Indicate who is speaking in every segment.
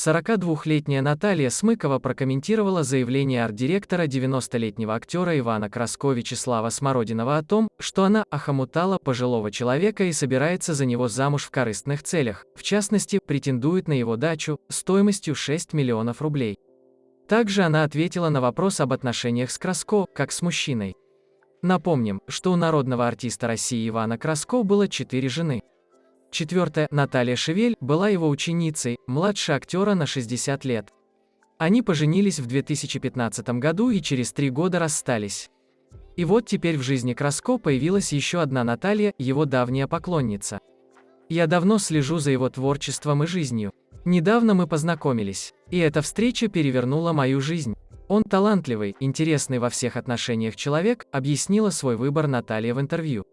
Speaker 1: 42-летняя Наталья Смыкова прокомментировала заявление арт-директора 90-летнего актера Ивана Краско Вячеслава Смородинова о том, что она охомутала пожилого человека и собирается за него замуж в корыстных целях, в частности, претендует на его дачу стоимостью 6 миллионов рублей. Также она ответила на вопрос об отношениях с Краско, как с мужчиной. Напомним, что у народного артиста России Ивана Краско было четыре жены. Четвертая, Наталья Шевель, была его ученицей, младше актера на 60 лет. Они поженились в 2015 году и через три года расстались. И вот теперь в жизни Краско появилась еще одна Наталья, его давняя поклонница. Я давно слежу за его творчеством и жизнью. Недавно мы познакомились, и эта встреча перевернула мою жизнь. Он талантливый, интересный во всех отношениях человек, объяснила свой выбор Наталья в интервью.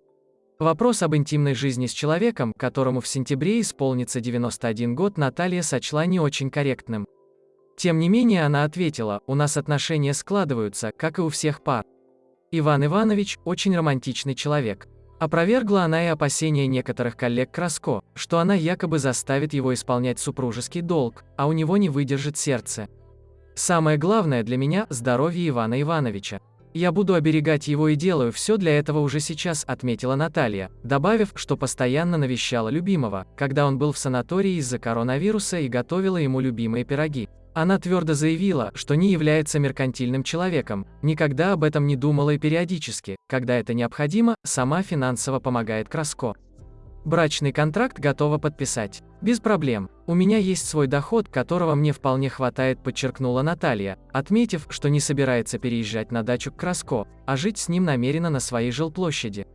Speaker 1: Вопрос об интимной жизни с человеком, которому в сентябре исполнится 91 год, Наталья сочла не очень корректным. Тем не менее, она ответила, у нас отношения складываются, как и у всех пар. Иван Иванович – очень романтичный человек. Опровергла она и опасения некоторых коллег Краско, что она якобы заставит его исполнять супружеский долг, а у него не выдержит сердце. Самое главное для меня – здоровье Ивана Ивановича. Я буду оберегать его и делаю все для этого уже сейчас, отметила Наталья, добавив, что постоянно навещала любимого, когда он был в санатории из-за коронавируса и готовила ему любимые пироги. Она твердо заявила, что не является меркантильным человеком, никогда об этом не думала и периодически, когда это необходимо, сама финансово помогает Краско. Брачный контракт готова подписать. Без проблем. У меня есть свой доход, которого мне вполне хватает, подчеркнула Наталья, отметив, что не собирается переезжать на дачу к Краско, а жить с ним намерена на своей жилплощади.